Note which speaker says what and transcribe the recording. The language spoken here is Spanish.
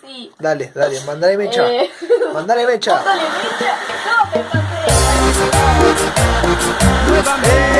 Speaker 1: sí.
Speaker 2: Dale, dale, mandale mecha.
Speaker 1: Eh.
Speaker 2: Mandale mecha.
Speaker 1: Dale, mecha. No, me